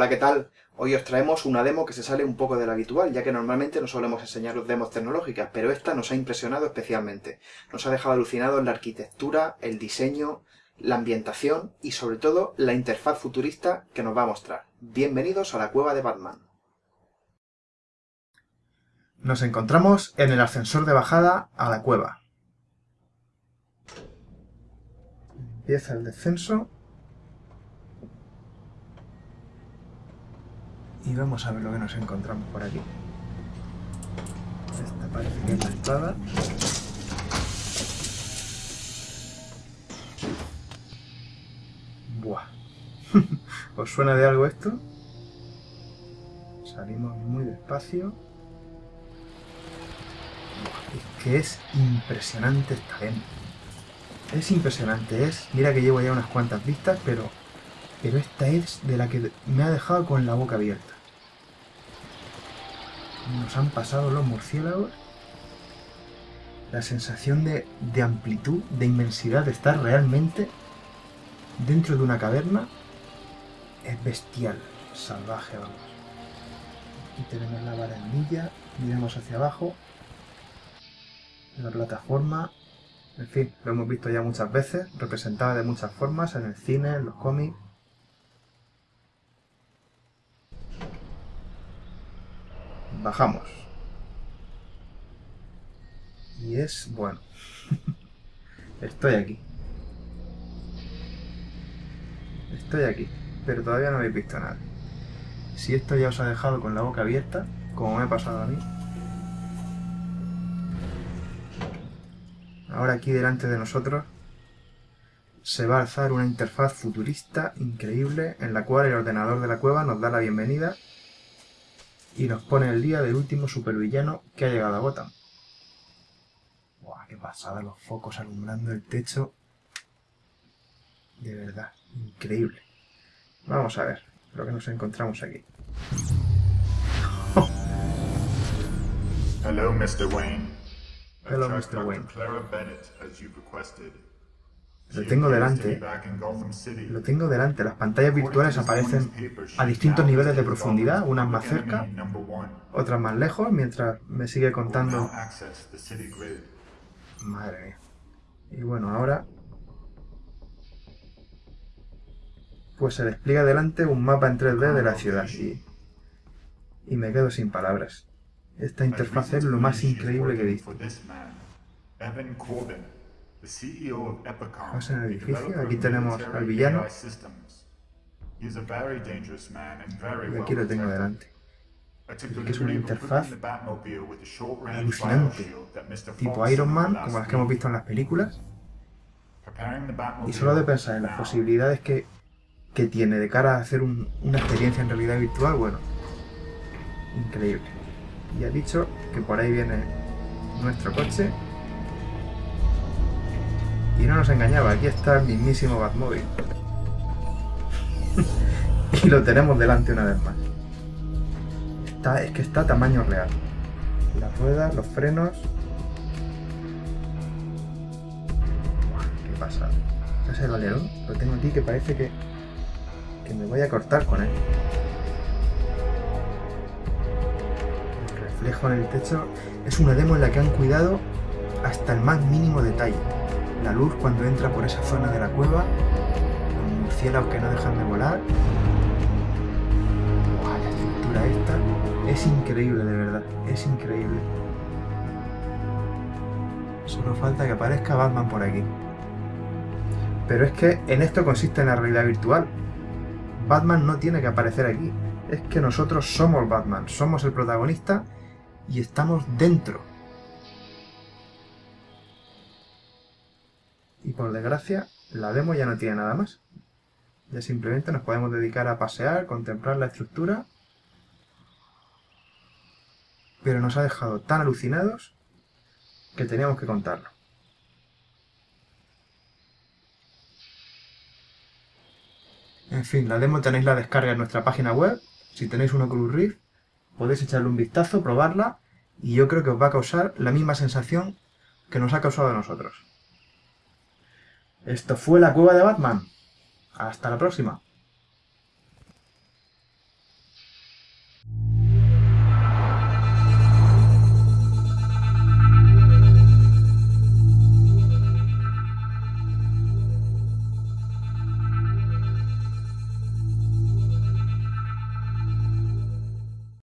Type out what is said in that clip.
¿qué tal? Hoy os traemos una demo que se sale un poco de lo habitual, ya que normalmente no solemos enseñaros demos tecnológicas, pero esta nos ha impresionado especialmente. Nos ha dejado alucinados en la arquitectura, el diseño, la ambientación y sobre todo la interfaz futurista que nos va a mostrar. Bienvenidos a la cueva de Batman. Nos encontramos en el ascensor de bajada a la cueva. Empieza el descenso Y vamos a ver lo que nos encontramos por aquí. Esta parece que es la espada. Buah. ¿Os suena de algo esto? Salimos muy despacio. es que es impresionante esta demo. Es impresionante, es... Mira que llevo ya unas cuantas vistas, pero... Pero esta es de la que me ha dejado con la boca abierta nos han pasado los murciélagos. La sensación de, amplitud, de inmensidad, de estar realmente dentro de una caverna es bestial, salvaje, vamos. Aquí tenemos la barandilla, miramos hacia abajo, la plataforma, en fin, lo hemos visto ya muchas veces, representada de muchas formas, en el cine, en los cómics, bajamos. Y es, bueno, estoy aquí. Estoy aquí, pero todavía no habéis visto nada. Si esto ya os ha dejado con la boca abierta, como me ha pasado a mí, ahora aquí delante de nosotros se va a alzar una interfaz futurista increíble en la cual el ordenador de la cueva nos da la bienvenida y nos pone el día del último supervillano que ha llegado a Gotham. Buah, qué pasada, los focos alumbrando el techo. De verdad, increíble. Vamos a ver lo que nos encontramos aquí. Hello, Mr. Wayne. Hello, Mr. Wayne. Lo tengo delante. Lo tengo delante. Las pantallas virtuales aparecen a distintos niveles de profundidad, unas más cerca, otras más lejos, mientras me sigue contando... Madre mía. Y bueno, ahora... Pues se despliega delante un mapa en 3D de la ciudad y... Y me quedo sin palabras. Esta interfaz es lo más increíble que he visto. Vamos en el edificio, aquí tenemos al villano. Y aquí lo tengo delante. Que es una interfaz alucinante, tipo Iron Man, como las que hemos visto en las películas. Y solo de pensar en las posibilidades que, que tiene de cara a hacer una experiencia en realidad virtual, bueno, increíble. Y ha dicho que por ahí viene nuestro coche y no nos engañaba, aquí está el mismísimo Batmobile. y lo tenemos delante una vez más. Es que está a tamaño real. Las ruedas, los frenos... ¿Qué pasa? Ese galerón lo tengo aquí que parece que, que me voy a cortar con él. El reflejo en el techo es una demo en la que han cuidado hasta el más mínimo detalle la luz cuando entra por esa zona de la cueva, los murciélagos que no dejan de volar. la estructura esta es increíble de verdad, es increíble. Solo falta que aparezca Batman por aquí. Pero es que en esto consiste la realidad virtual. Batman no tiene que aparecer aquí. Es que nosotros somos Batman, somos el protagonista y estamos dentro Y por desgracia, la demo ya no tiene nada más. Ya simplemente nos podemos dedicar a pasear, contemplar la estructura. Pero nos ha dejado tan alucinados que teníamos que contarlo. En fin, la demo tenéis la descarga en nuestra página web. Si tenéis un Oculus Rift, podéis echarle un vistazo, probarla, y yo creo que os va a causar la misma sensación que nos ha causado a nosotros. Esto fue la cueva de Batman. Hasta la próxima.